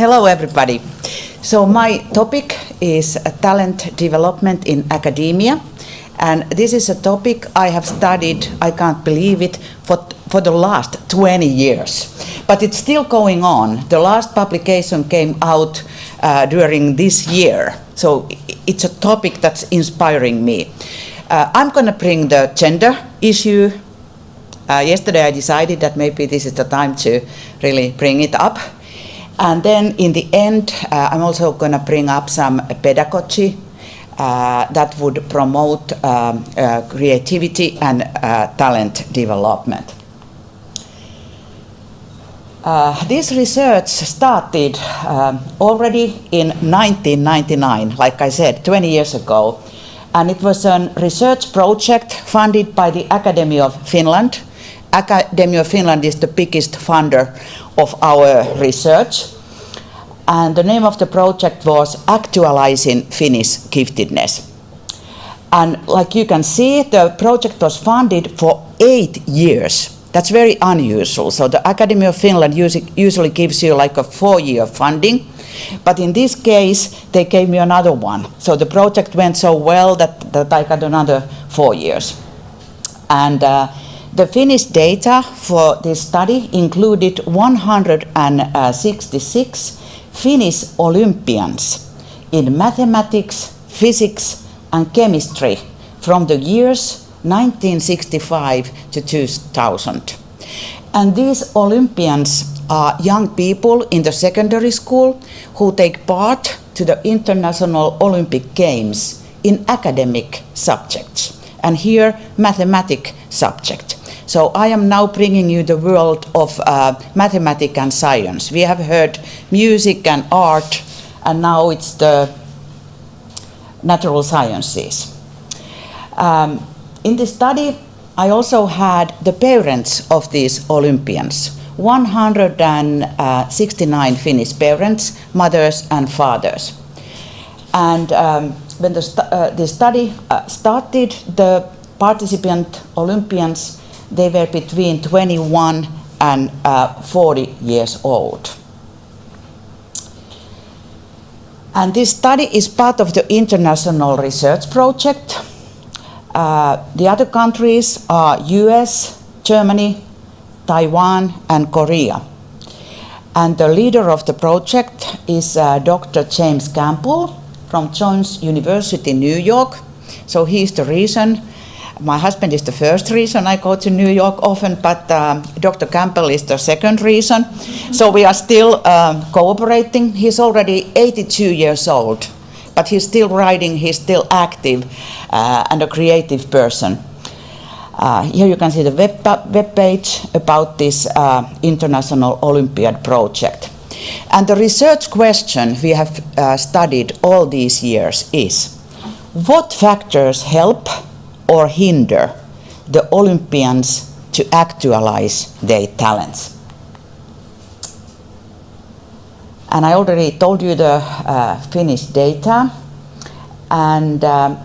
Hello, everybody. So my topic is talent development in academia. And this is a topic I have studied, I can't believe it, for, for the last 20 years. But it's still going on. The last publication came out uh, during this year. So it's a topic that's inspiring me. Uh, I'm going to bring the gender issue. Uh, yesterday I decided that maybe this is the time to really bring it up. And then in the end, uh, I'm also going to bring up some pedagogy uh, that would promote um, uh, creativity and uh, talent development. Uh, this research started um, already in 1999, like I said, 20 years ago. And it was a research project funded by the Academy of Finland. Academy of Finland is the biggest funder of our research. And the name of the project was Actualizing Finnish Giftedness. And like you can see, the project was funded for eight years. That's very unusual. So the Academy of Finland usually gives you like a four-year funding. But in this case, they gave me another one. So the project went so well that, that I got another four years. And uh, the Finnish data for this study included 166 Finnish Olympians in mathematics, physics and chemistry from the years 1965 to 2000. And these Olympians are young people in the secondary school who take part to the International Olympic Games in academic subjects. And here, mathematic subject. So I am now bringing you the world of uh, mathematics and science. We have heard music and art, and now it's the natural sciences. Um, in this study, I also had the parents of these Olympians, 169 Finnish parents, mothers and fathers. And um, when the, uh, the study uh, started, the participant Olympians they were between 21 and uh, 40 years old. And this study is part of the international research project. Uh, the other countries are US, Germany, Taiwan and Korea. And the leader of the project is uh, Dr. James Campbell from Jones University, New York. So he's the reason my husband is the first reason I go to New York often, but um, Dr. Campbell is the second reason. So we are still um, cooperating. He's already 82 years old, but he's still writing, he's still active uh, and a creative person. Uh, here you can see the web, web page about this uh, International Olympiad project. And the research question we have uh, studied all these years is, what factors help or hinder the Olympians to actualize their talents. And I already told you the uh, Finnish data and um,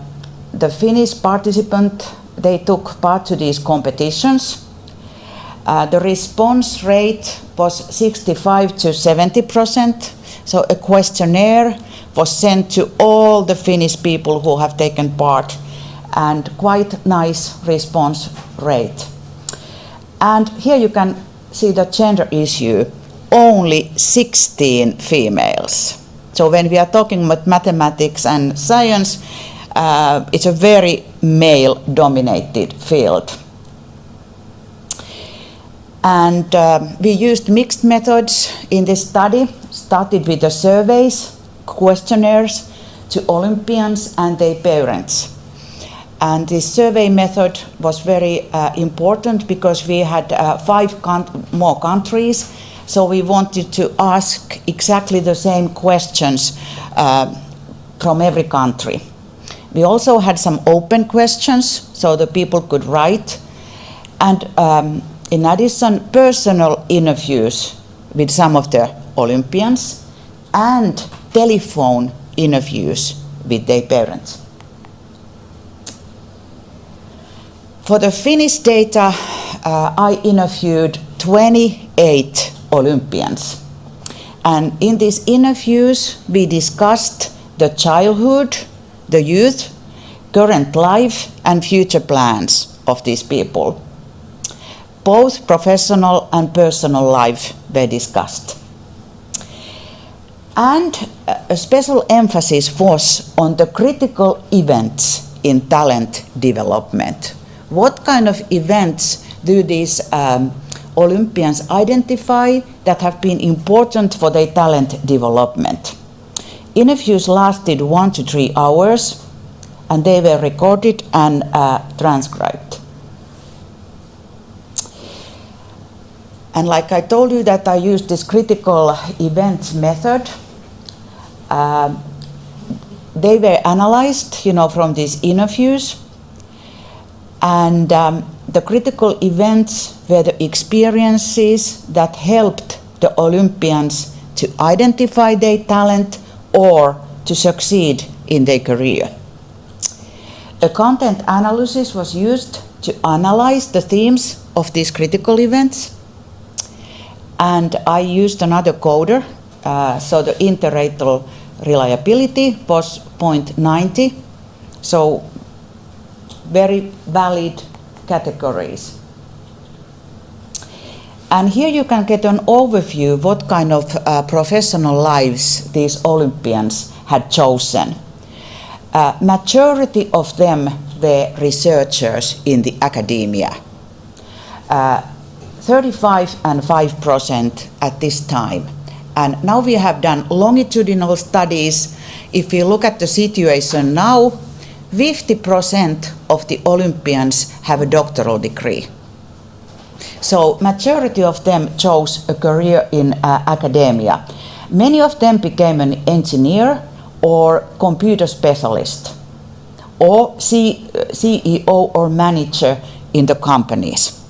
the Finnish participant, they took part to these competitions. Uh, the response rate was 65 to 70 percent. So a questionnaire was sent to all the Finnish people who have taken part and quite nice response rate. And here you can see the gender issue, only 16 females. So when we are talking about mathematics and science, uh, it's a very male-dominated field. And uh, we used mixed methods in this study, started with the surveys, questionnaires to Olympians and their parents. And this survey method was very uh, important because we had uh, five more countries. So we wanted to ask exactly the same questions uh, from every country. We also had some open questions so the people could write. And um, in addition, personal interviews with some of the Olympians and telephone interviews with their parents. For the Finnish data, uh, I interviewed 28 Olympians. And in these interviews, we discussed the childhood, the youth, current life, and future plans of these people. Both professional and personal life were discussed. And a special emphasis was on the critical events in talent development. What kind of events do these um, Olympians identify that have been important for their talent development? Interviews lasted one to three hours and they were recorded and uh, transcribed. And like I told you that I used this critical events method, uh, they were analyzed, you know, from these interviews. And um, the critical events were the experiences that helped the Olympians to identify their talent or to succeed in their career. A content analysis was used to analyze the themes of these critical events. And I used another coder, uh, so the inter-rater reliability was 0.90, so very valid categories. And here you can get an overview what kind of uh, professional lives these Olympians had chosen. Uh, majority of them were researchers in the academia. Uh, 35 and 5 percent at this time. And now we have done longitudinal studies. If you look at the situation now, 50% of the Olympians have a doctoral degree. So majority of them chose a career in uh, academia. Many of them became an engineer or computer specialist or C CEO or manager in the companies.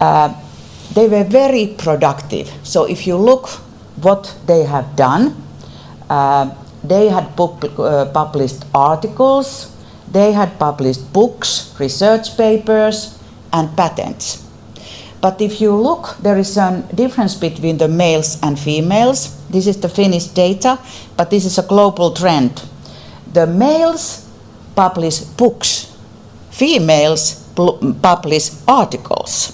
Uh, they were very productive. So if you look what they have done, uh, they had uh, published articles, they had published books, research papers, and patents. But if you look, there is a difference between the males and females. This is the Finnish data, but this is a global trend. The males publish books, females publish articles.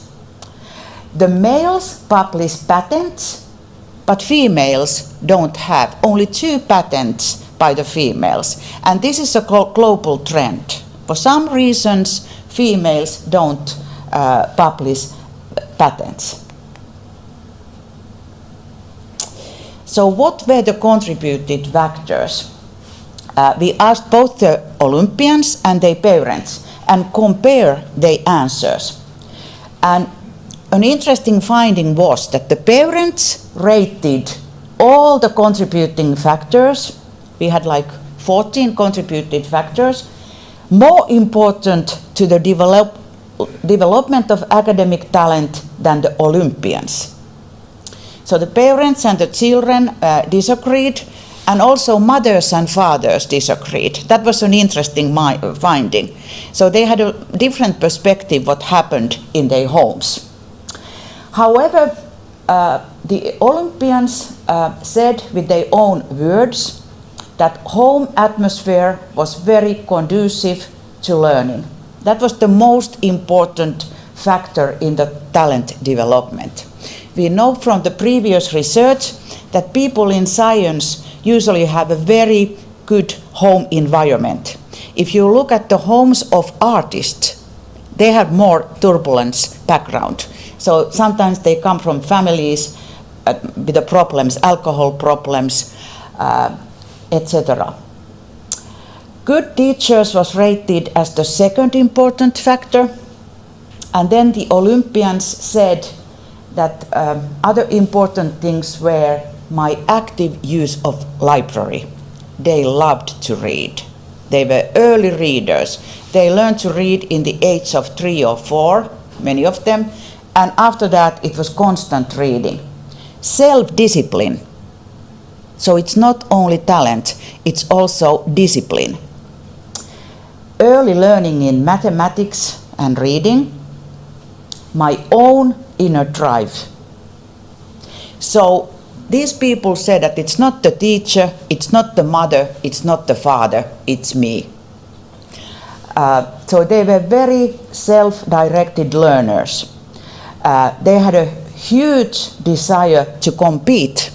The males publish patents, but females don't have. Only two patents by the females. And this is a global trend. For some reasons, females don't uh, publish patents. So what were the contributed factors? Uh, we asked both the Olympians and their parents and compare their answers. And an interesting finding was that the parents rated all the contributing factors. We had like 14 contributed factors. More important to the develop, development of academic talent than the Olympians. So the parents and the children uh, disagreed, and also mothers and fathers disagreed. That was an interesting finding. So they had a different perspective what happened in their homes. However, uh, the Olympians uh, said with their own words that home atmosphere was very conducive to learning. That was the most important factor in the talent development. We know from the previous research that people in science usually have a very good home environment. If you look at the homes of artists, they have more turbulence background. So sometimes they come from families uh, with the problems, alcohol problems, uh, etc. Good teachers was rated as the second important factor. And then the Olympians said that um, other important things were my active use of library. They loved to read. They were early readers. They learned to read in the age of three or four, many of them, and after that it was constant reading. Self-discipline. So it's not only talent, it's also discipline early learning in mathematics and reading, my own inner drive. So these people said that it's not the teacher, it's not the mother, it's not the father, it's me. Uh, so they were very self-directed learners. Uh, they had a huge desire to compete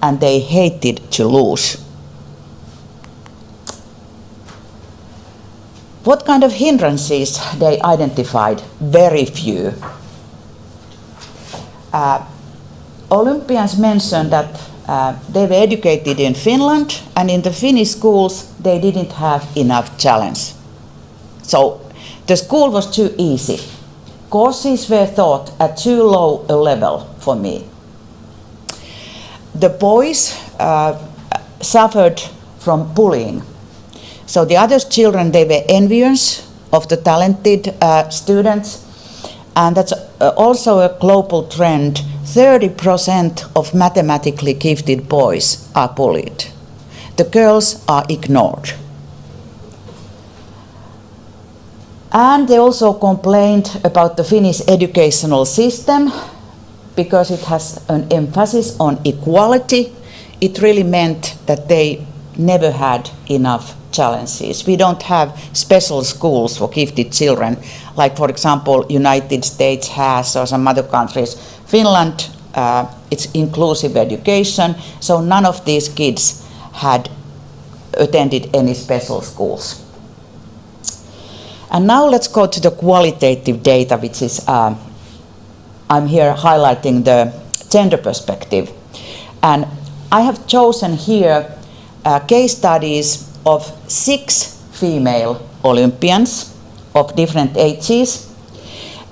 and they hated to lose. What kind of hindrances they identified? Very few. Uh, Olympians mentioned that uh, they were educated in Finland and in the Finnish schools they didn't have enough challenge. So the school was too easy. Courses were taught at too low a level for me. The boys uh, suffered from bullying so the other children, they were envious of the talented uh, students. And that's uh, also a global trend. 30% of mathematically gifted boys are bullied. The girls are ignored. And they also complained about the Finnish educational system because it has an emphasis on equality. It really meant that they never had enough challenges. We don't have special schools for gifted children, like for example, United States has or some other countries. Finland, uh, it's inclusive education, so none of these kids had attended any special schools. And now let's go to the qualitative data, which is, uh, I'm here highlighting the gender perspective. And I have chosen here uh, case studies of six female Olympians of different ages.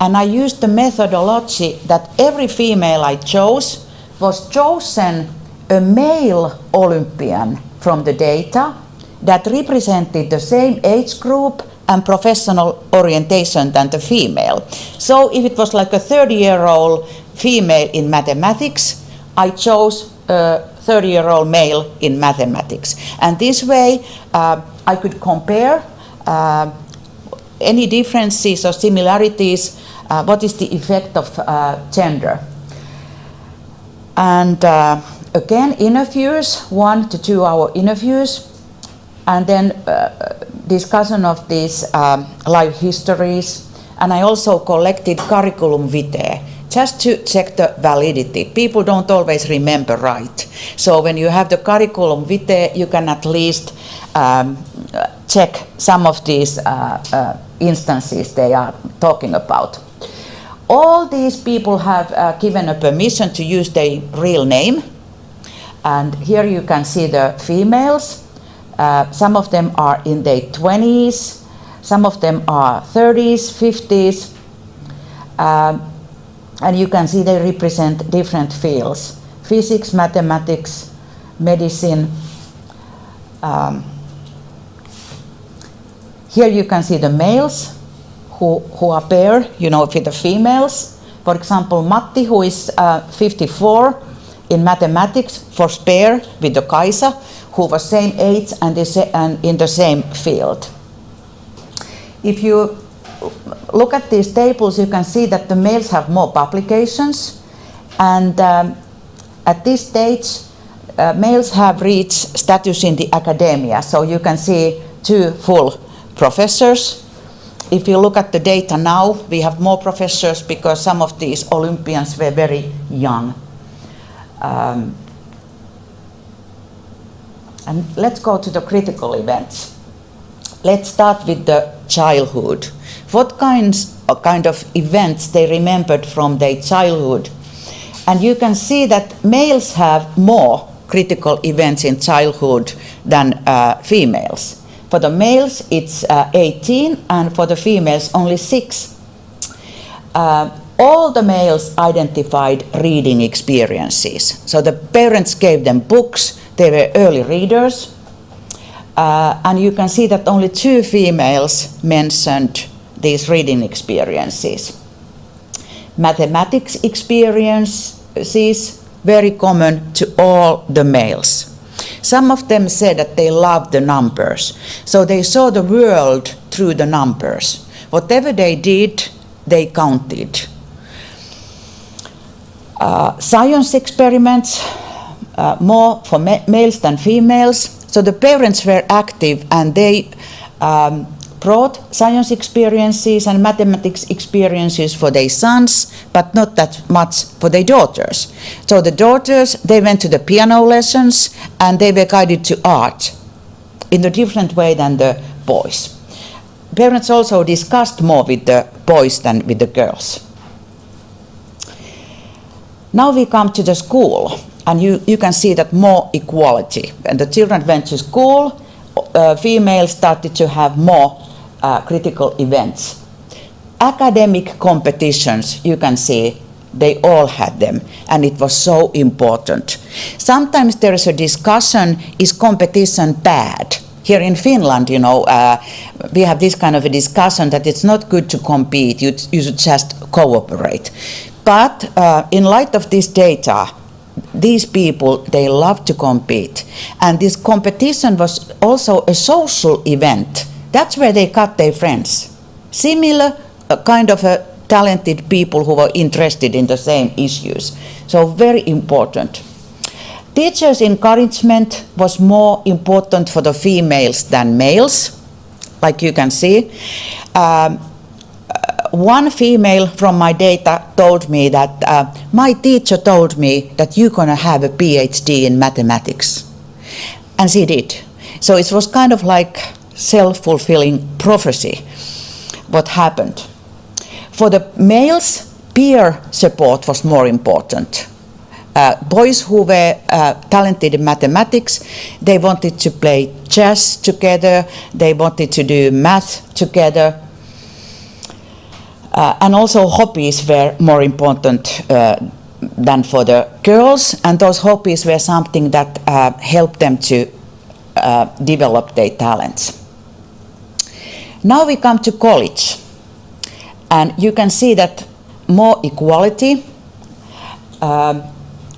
And I used the methodology that every female I chose was chosen a male Olympian from the data that represented the same age group and professional orientation than the female. So if it was like a 30 year old female in mathematics, I chose a 30 year old male in mathematics. And this way uh, I could compare uh, any differences or similarities, uh, what is the effect of uh, gender. And uh, again, interviews, one to two hour interviews, and then uh, discussion of these um, life histories. And I also collected curriculum vitae just to check the validity. People don't always remember right. So when you have the curriculum vitae, you can at least um, check some of these uh, uh, instances they are talking about. All these people have uh, given a permission to use their real name. And here you can see the females. Uh, some of them are in their 20s, some of them are 30s, 50s. Um, and you can see they represent different fields. Physics, mathematics, medicine. Um, here you can see the males who, who are paired, you know, with the females. For example, Matti, who is uh, 54 in mathematics, was paired with the Kaisa, who were same age and, in the same field. If you look at these tables, you can see that the males have more publications. And um, at this stage, uh, males have reached status in the academia. So you can see two full professors. If you look at the data now, we have more professors because some of these Olympians were very young. Um, and let's go to the critical events. Let's start with the childhood. What kinds kind of events they remembered from their childhood. And you can see that males have more critical events in childhood than uh, females. For the males, it's uh, 18, and for the females, only 6. Uh, all the males identified reading experiences. So the parents gave them books, they were early readers, uh, and you can see that only two females mentioned these reading experiences. Mathematics experiences, very common to all the males. Some of them said that they loved the numbers, so they saw the world through the numbers. Whatever they did, they counted. Uh, science experiments, uh, more for ma males than females. So the parents were active and they um, brought science experiences and mathematics experiences for their sons, but not that much for their daughters. So the daughters, they went to the piano lessons and they were guided to art in a different way than the boys. Parents also discussed more with the boys than with the girls. Now we come to the school and you, you can see that more equality. When the children went to school, uh, females started to have more uh, critical events. Academic competitions, you can see, they all had them, and it was so important. Sometimes there is a discussion is competition bad? Here in Finland, you know, uh, we have this kind of a discussion that it's not good to compete, you, you should just cooperate. But uh, in light of this data, these people, they love to compete. And this competition was also a social event that's where they cut their friends. Similar uh, kind of a talented people who were interested in the same issues. So very important. Teachers' encouragement was more important for the females than males, like you can see. Um, uh, one female from my data told me that uh, my teacher told me that you're going to have a PhD in mathematics. And she did. So it was kind of like self-fulfilling prophecy what happened. For the males, peer support was more important. Uh, boys who were uh, talented in mathematics, they wanted to play chess together, they wanted to do math together, and also hobbies were more important uh, than for the girls, and those hobbies were something that uh, helped them to uh, develop their talents. Now we come to college, and you can see that more equality. Um,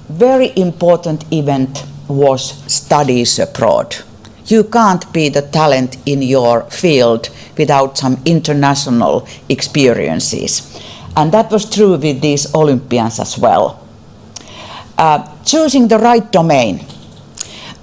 very important event was studies abroad. You can't be the talent in your field without some international experiences. And that was true with these Olympians as well. Uh, choosing the right domain.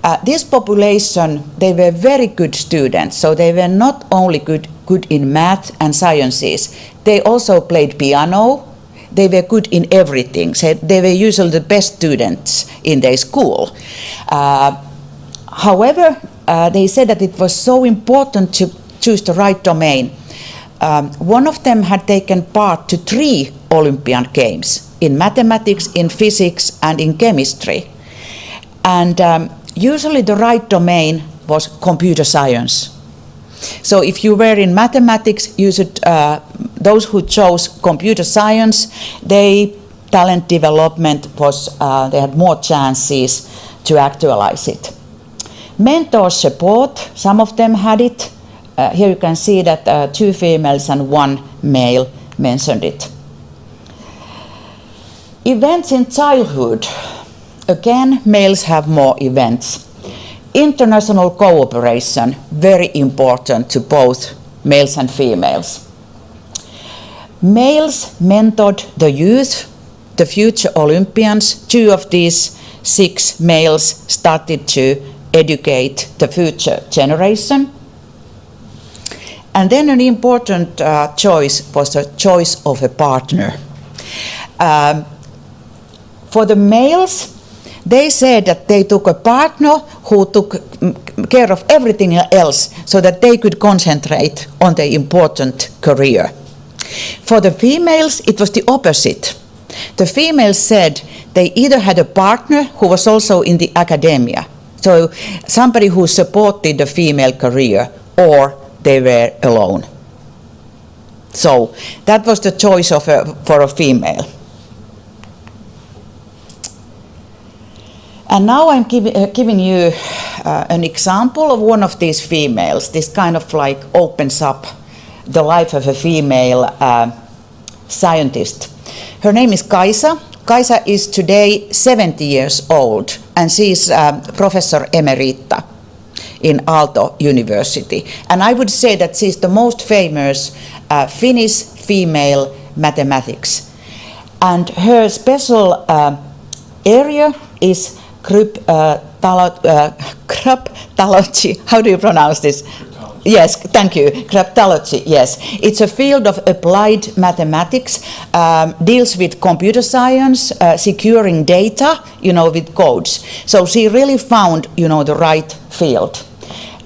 Uh, this population, they were very good students, so they were not only good, good in math and sciences, they also played piano, they were good in everything. So they were usually the best students in their school. Uh, however, uh, they said that it was so important to choose the right domain. Um, one of them had taken part to three Olympian Games in mathematics, in physics, and in chemistry. And um, usually the right domain was computer science. So if you were in mathematics, you should, uh, those who chose computer science, they talent development was, uh, they had more chances to actualize it. Mentor support, some of them had it. Uh, here you can see that uh, two females and one male mentioned it. Events in childhood. Again, males have more events. International cooperation, very important to both males and females. Males mentored the youth, the future Olympians. Two of these six males started to educate the future generation. And then an important uh, choice was the choice of a partner. Um, for the males, they said that they took a partner who took care of everything else so that they could concentrate on their important career. For the females, it was the opposite. The females said they either had a partner who was also in the academia, so somebody who supported the female career, or they were alone. So that was the choice of a, for a female. And now I'm give, uh, giving you uh, an example of one of these females. This kind of like opens up the life of a female uh, scientist. Her name is Kaisa. Kaisa is today 70 years old and she's um, Professor Emerita in Aalto University. And I would say that she's the most famous uh, Finnish female mathematics. And her special uh, area is cryp, uh, uh. How do you pronounce this? Yes, thank you. Cryptology, yes. It's a field of applied mathematics, um, deals with computer science, uh, securing data, you know, with codes. So she really found, you know, the right field.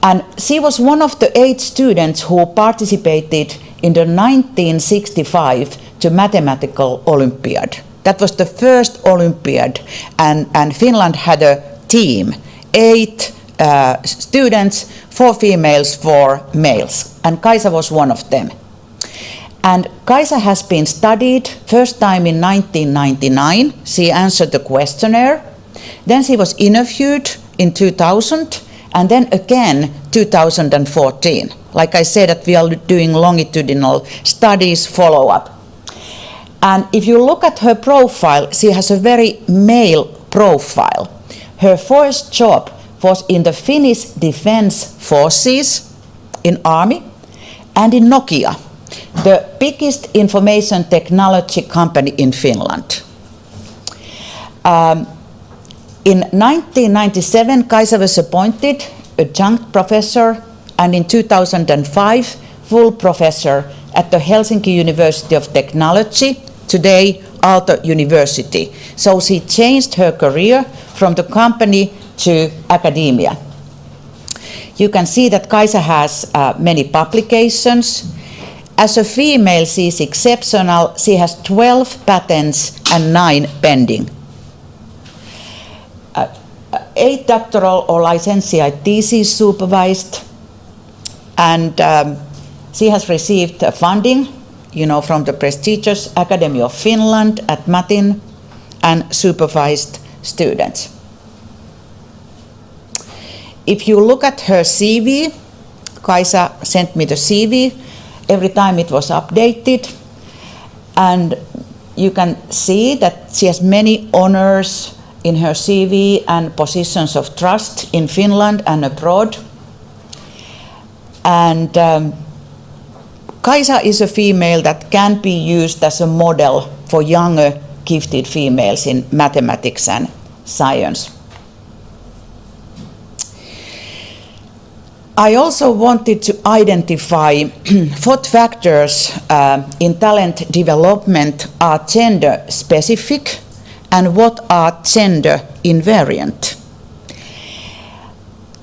And she was one of the eight students who participated in the 1965 to mathematical Olympiad. That was the first Olympiad, and, and Finland had a team, eight uh, students, four females, four males, and Kaisa was one of them. And Kaisa has been studied first time in 1999. She answered the questionnaire. Then she was interviewed in 2000 and then again 2014. Like I said, that we are doing longitudinal studies follow up. And if you look at her profile, she has a very male profile. Her first job was in the Finnish Defense Forces in Army and in Nokia, the biggest information technology company in Finland. Um, in 1997, Kaisa was appointed adjunct professor and in 2005, full professor at the Helsinki University of Technology, today Aalto University. So she changed her career from the company to academia. You can see that Kaisa has uh, many publications. As a female, she is exceptional. She has 12 patents and 9 pending eight doctoral or licentiate theses supervised, and um, she has received funding, you know, from the prestigious Academy of Finland at Matin, and supervised students. If you look at her CV, Kaisa sent me the CV. Every time it was updated, and you can see that she has many honors in her CV and positions of trust in Finland and abroad. And um, Kaisa is a female that can be used as a model for younger gifted females in mathematics and science. I also wanted to identify what factors uh, in talent development are gender specific and what are gender invariant.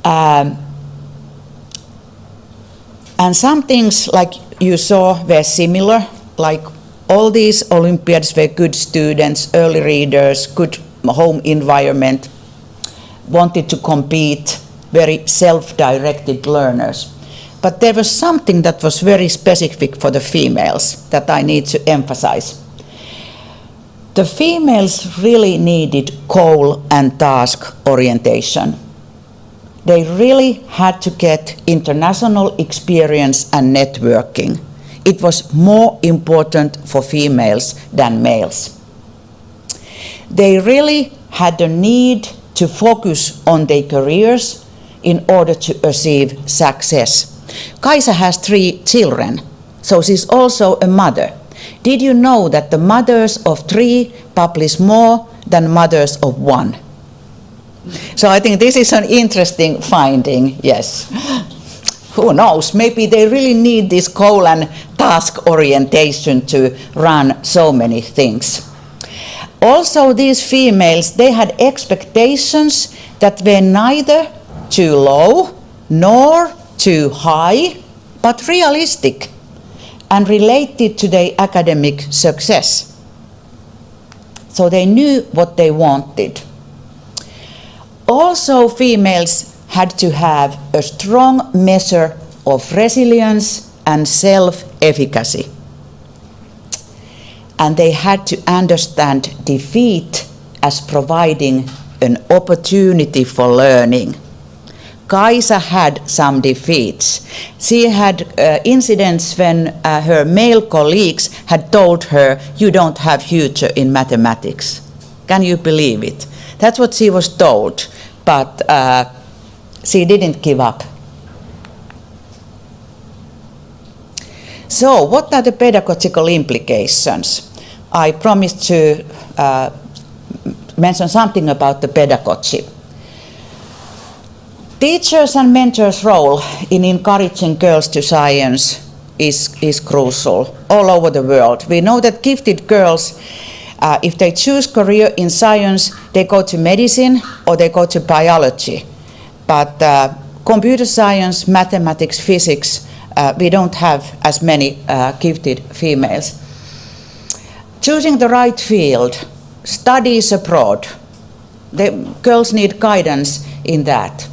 Um, and some things like you saw were similar, like all these Olympiads were good students, early readers, good home environment, wanted to compete, very self-directed learners. But there was something that was very specific for the females that I need to emphasize. The females really needed goal and task orientation. They really had to get international experience and networking. It was more important for females than males. They really had the need to focus on their careers in order to achieve success. Kaisa has three children, so she's also a mother. Did you know that the mothers of three publish more than mothers of one? So I think this is an interesting finding, yes. Who knows, maybe they really need this goal and task orientation to run so many things. Also these females, they had expectations that were neither too low nor too high, but realistic and related to their academic success. So they knew what they wanted. Also, females had to have a strong measure of resilience and self-efficacy. And they had to understand defeat as providing an opportunity for learning. Kaisa had some defeats. She had uh, incidents when uh, her male colleagues had told her, you don't have future in mathematics. Can you believe it? That's what she was told, but uh, she didn't give up. So what are the pedagogical implications? I promised to uh, mention something about the pedagogy. Teachers and mentors' role in encouraging girls to science is, is crucial all over the world. We know that gifted girls, uh, if they choose career in science, they go to medicine or they go to biology. But uh, computer science, mathematics, physics, uh, we don't have as many uh, gifted females. Choosing the right field, studies abroad, the girls need guidance in that.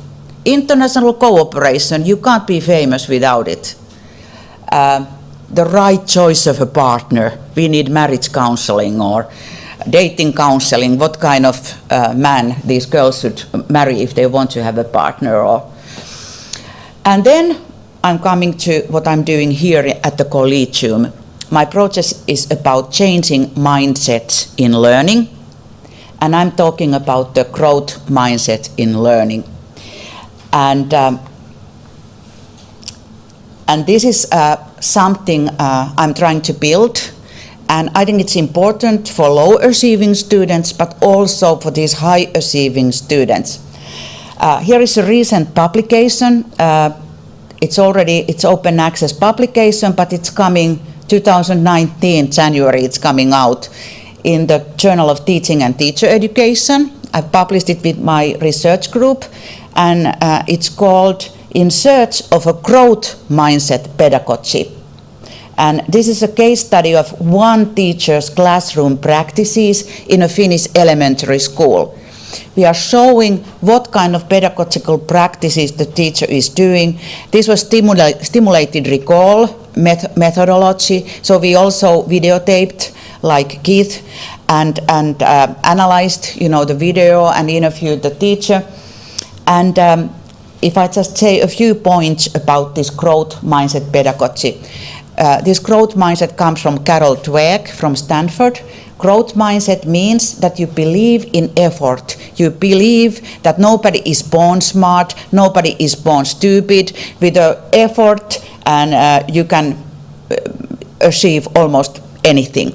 International cooperation, you can't be famous without it. Uh, the right choice of a partner, we need marriage counseling or dating counseling, what kind of uh, man these girls should marry if they want to have a partner. Or, and then I'm coming to what I'm doing here at the Collegium. My project is about changing mindsets in learning, and I'm talking about the growth mindset in learning. And, um, and this is uh, something uh, I'm trying to build. And I think it's important for low achieving students, but also for these high achieving students. Uh, here is a recent publication. Uh, it's already, it's open access publication, but it's coming 2019, January, it's coming out in the Journal of Teaching and Teacher Education. I published it with my research group and uh, it's called In Search of a Growth Mindset Pedagogy. And this is a case study of one teacher's classroom practices in a Finnish elementary school. We are showing what kind of pedagogical practices the teacher is doing. This was stimula stimulated recall met methodology. So we also videotaped like Keith and, and uh, analyzed you know, the video and interviewed the teacher. And um, if I just say a few points about this growth mindset pedagogy. Uh, this growth mindset comes from Carol Dweck from Stanford. Growth mindset means that you believe in effort. You believe that nobody is born smart, nobody is born stupid. With the effort, and uh, you can uh, achieve almost anything.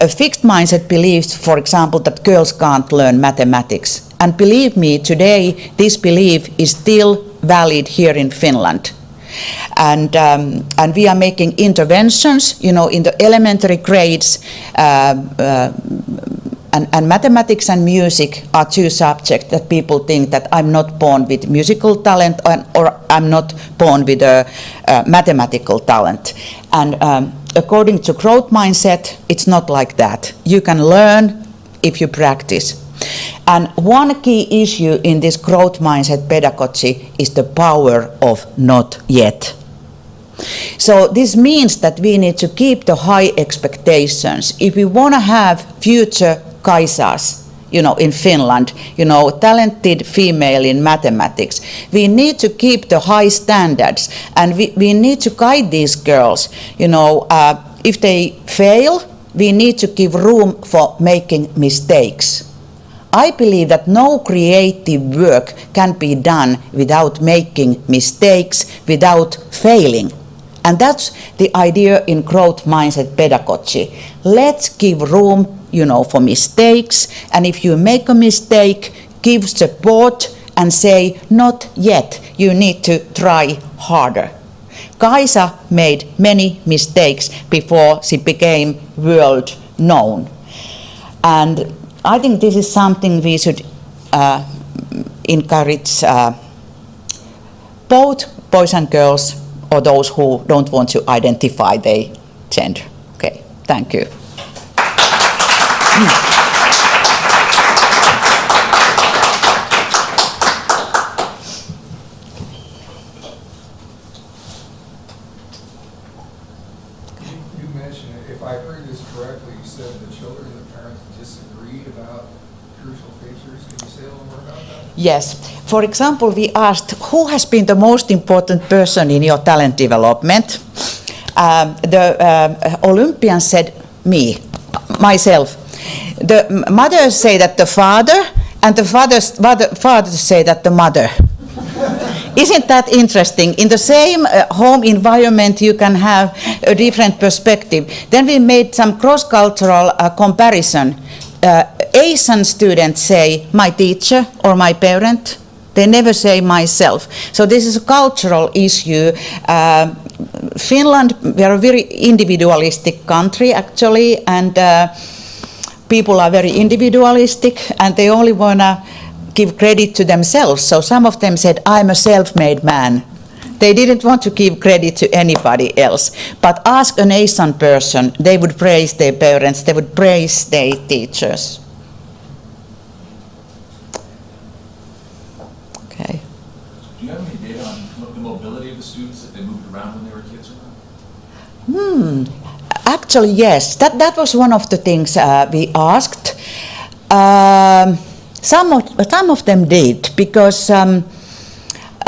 A fixed mindset believes, for example, that girls can't learn mathematics. And believe me, today this belief is still valid here in Finland. And, um, and we are making interventions, you know, in the elementary grades, uh, uh, and, and, mathematics and music are two subjects that people think that I'm not born with musical talent or, or I'm not born with a, mathematical talent. And um, according to growth mindset, it's not like that. You can learn if you practice. And one key issue in this growth mindset pedagogy is the power of not yet. So this means that we need to keep the high expectations. If we want to have future Kaisas, you know, in Finland, you know, talented female in mathematics. We need to keep the high standards and we, we need to guide these girls, you know, uh, if they fail, we need to give room for making mistakes. I believe that no creative work can be done without making mistakes, without failing. And that's the idea in growth mindset pedagogy. Let's give room, you know, for mistakes. And if you make a mistake, give support and say, not yet, you need to try harder. Kaisa made many mistakes before she became world known. And I think this is something we should uh, encourage uh, both boys and girls or those who don't want to identify their gender. Okay, thank you. Yes. For example, we asked who has been the most important person in your talent development. Um, the uh, Olympians said me, myself. The mothers say that the father, and the fathers, father, fathers say that the mother. Isn't that interesting? In the same uh, home environment, you can have a different perspective. Then we made some cross-cultural uh, comparison. Uh, Asian students say my teacher or my parent. They never say myself. So this is a cultural issue. Uh, Finland, we are a very individualistic country actually, and uh, people are very individualistic, and they only wanna give credit to themselves. So some of them said, I'm a self-made man. They didn't want to give credit to anybody else. But ask an Asian person, they would praise their parents, they would praise their teachers. Okay. Do you have any data on the mobility of the students, if they moved around when they were kids or not? Hmm. Actually, yes. That, that was one of the things uh, we asked. Um, some, of, some of them did because, um,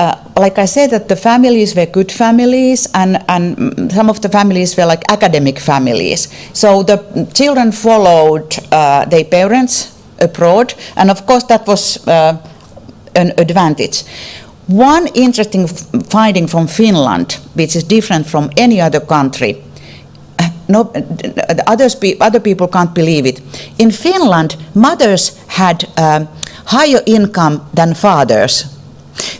uh, like I said, that the families were good families and, and some of the families were like academic families. So the children followed uh, their parents abroad, and of course, that was uh, an advantage. One interesting finding from Finland, which is different from any other country, no, the others, other people can't believe it. In Finland, mothers had um, higher income than fathers.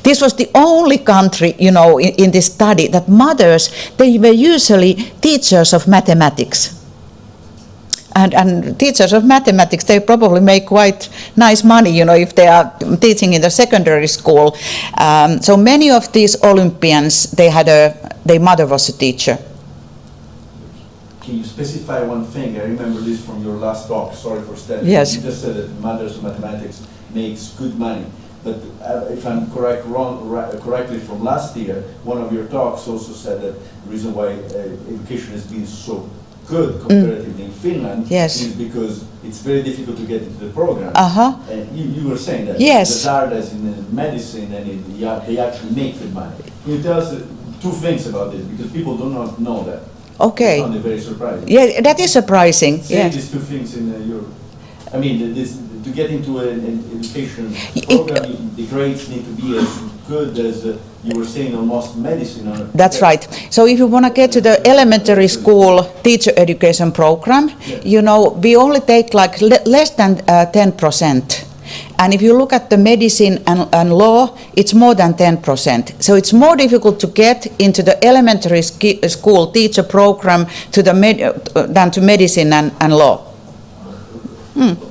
This was the only country, you know, in, in this study that mothers, they were usually teachers of mathematics. And, and teachers of mathematics, they probably make quite nice money, you know, if they are teaching in the secondary school. Um, so many of these Olympians, they had a, their mother was a teacher. Can you specify one thing? I remember this from your last talk, sorry for stepping. Yes. You just said that mothers of mathematics makes good money. But uh, if I'm correct, wrong, ri- correctly from last year, one of your talks also said that the reason why uh, education has been so good comparatively in Finland Mm. Yes. is because it's very difficult to get into the program. Uh-huh. And you, you were saying that. Yes. The Zardas in uh, medicine and in, yeah, they actually make good money. Can you tell us uh, two things about this? Because people do not know that. Okay. I found it very surprising. Yeah, that is surprising. Say Yeah. these two things in uh, your, I mean, this, to get into an, an education program, the grades need to be as good as, uh, you were saying, almost medicine or. That's right. So if you want to get to the elementary school teacher education program, Yeah. you know, we only take like le- less than uh, 10%. And if you look at the medicine and, and law, it's more than 10%. So it's more difficult to get into the elementary school teacher program to the med- uh, than to medicine and, and law. Hmm.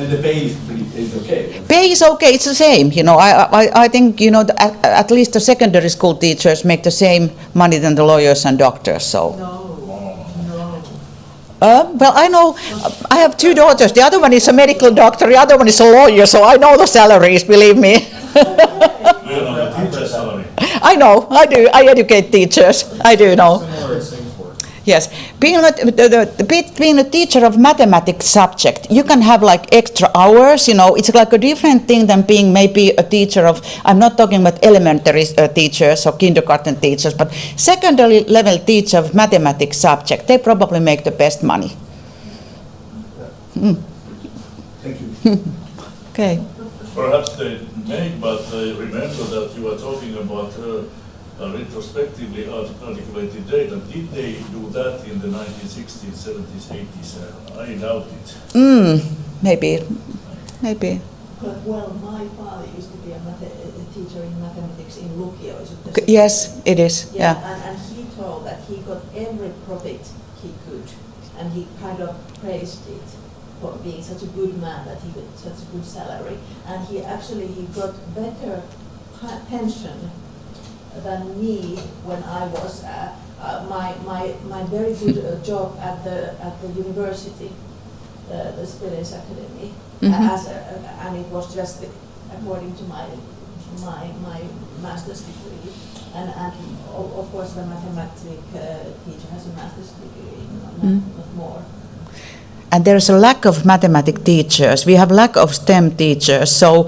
And the pay is is okay. Pay is okay, it's the same, you know, I, I, I think, you know, the- at, at least the secondary school teachers make the same money than the lawyers and doctors, so. Uh, well, I know, I have two daughters, the other one is a medical doctor, the other one is a lawyer, so I know the salaries, believe me. Do you know the teacher salary? I know, I do, I educate teachers, I do know. Similar in Singapore. Yes, being a, the, the, be- being a teacher of mathematics subject, you can have like extra hours. You know, it's like a different thing than being maybe a teacher of. I'm not talking about elementary uh, teachers or kindergarten teachers, but secondary level teacher of mathematics subject. They probably make the best money. Thank you. Okay. Perhaps they may, but I remember that you were talking about uh, retrospectively art- articulated data. Did they do that in the 1960s, 70s, 80s? Uh, I doubt it. Mm, maybe, maybe. But, Well, my father used to be a mathe- a teacher in mathematics in Lukio. is it the C- same? Yes, it is. Yeah, Yeah. and, and he told that he got every profit he could, and he kind of praised it for being such a good man that he got such a good salary, and he actually he got better pension than me when I was uh, uh, my my my very good uh, job at the at the university, uh, the Sibelius Academy, Mhm. as a, and it was just according to my my my master's degree, and and of, course the mathematics uh, teacher has a master's degree, not, Mm. not more. And there's a lack of mathematic teachers. We have lack of STEM teachers, so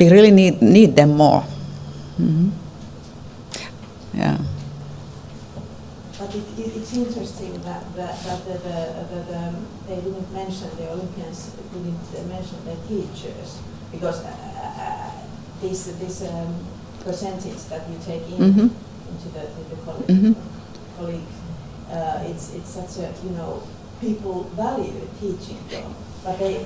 we really need, need them more. Mhm. Yeah. But it, it, it's interesting that, that, that the, the, the, the, they didn't mention, the Olympians didn't mention the teachers, because uh, uh, this, this um, percentage that you take in Mhm. into the, the the Mhm. colleague, colleague, uh, it's, it's such a, you know, people value teaching job, but they,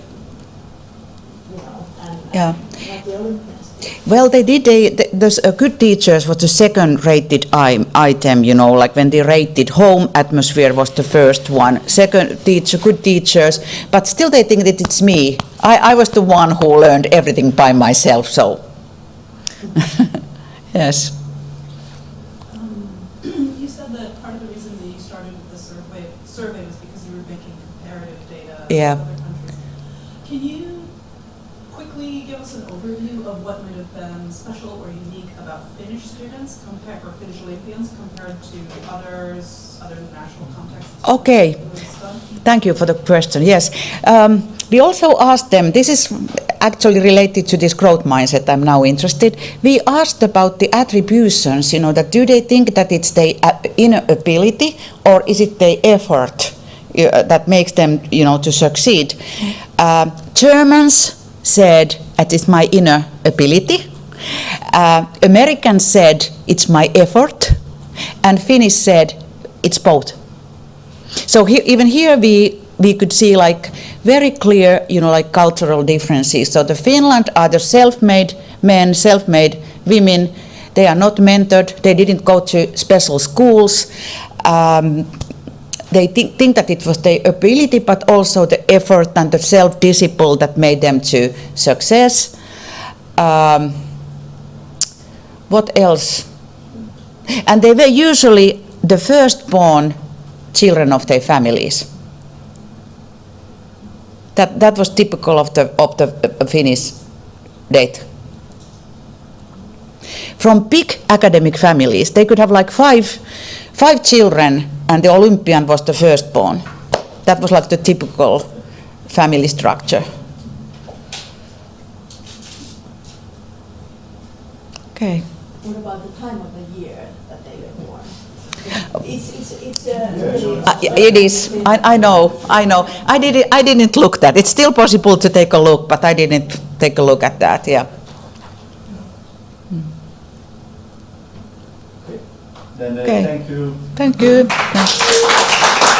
you know, and, Yeah. and not the Olympians do. Well, they did a, th- there's a good teachers was the second rated i- item, you know, like when they rated home atmosphere was the first one. Second teacher, good teachers, but still they think that it's me. I, I was the one who learned everything by myself, so. Yes. Um, You said that part of the reason that you started with the survey, survey was because you were making comparative data Yeah. with other countries. Can you quickly give us an overview of what might have been special or unique about Finnish students compared, or Finnish Olympians compared to others, other national contexts? Okay. Thank you for the question. Yes. Um, we also asked them, this is actually related to this growth mindset, I'm now interested. We asked about the attributions, you know, that do they think that it's their inner ability or is it their effort uh, that makes them, you know, to succeed? Uh, Germans said it's my inner ability. Uh, Americans said it's my effort. And Finnish said it's both. So here, even here we we could see like very clear, you know, like cultural differences. So the Finland are the self-made men, self-made women. They are not mentored. They didn't go to special schools. Um, they think, think that it was their ability, but also the effort and the self-discipline that made them to success. Um, what else? And they were usually the firstborn children of their families. That, that was typical of the, of the uh, Finnish data. From big academic families, they could have like five, five children, and the Olympian was the firstborn. That was like the typical family structure. Okay. What about the time of the year that they were born? It's, it's, it's, uh. Uh, It is, I, I know, I know. I didn't, I didn't look that. It's still possible to take a look, but I didn't take a look at that, yeah. Okay. Uh, thank you. Thank you.